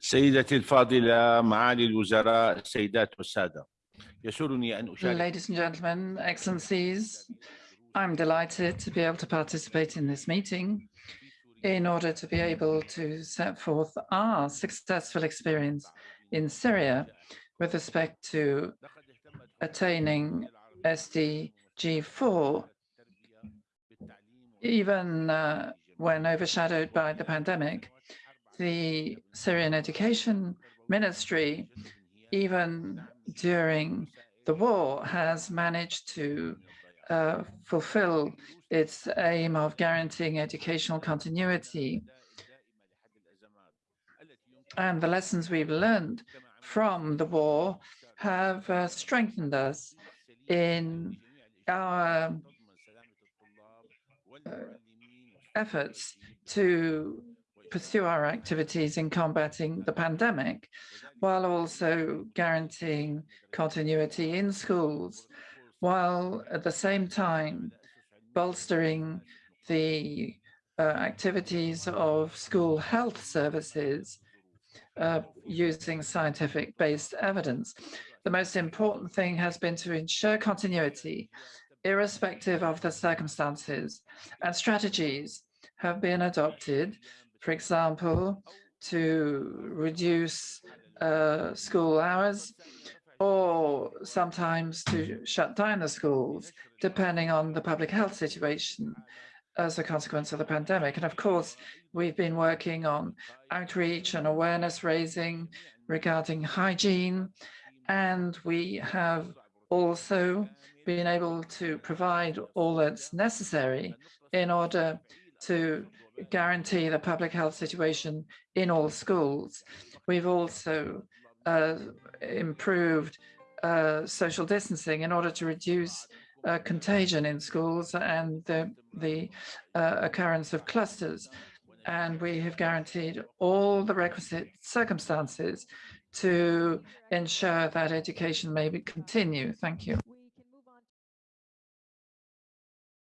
سيدتي الفاضلة معالي الوزراء السيدات والسادة يسرني أن أشارك Ladies and gentlemen, excellencies, I'm delighted to be able to participate in this meeting in order to be able to set forth our successful experience in Syria with respect to attaining SDG 4, even uh, when overshadowed by the pandemic the Syrian Education Ministry, even during the war, has managed to uh, fulfill its aim of guaranteeing educational continuity. And the lessons we've learned from the war have uh, strengthened us in our uh, efforts to pursue our activities in combating the pandemic, while also guaranteeing continuity in schools, while at the same time bolstering the uh, activities of school health services uh, using scientific-based evidence. The most important thing has been to ensure continuity, irrespective of the circumstances, and strategies have been adopted for example, to reduce uh, school hours or sometimes to shut down the schools, depending on the public health situation as a consequence of the pandemic. And of course, we've been working on outreach and awareness raising regarding hygiene. And we have also been able to provide all that's necessary in order to guarantee the public health situation in all schools. We've also uh, improved uh, social distancing in order to reduce uh, contagion in schools and the, the uh, occurrence of clusters. And we have guaranteed all the requisite circumstances to ensure that education may continue. Thank you.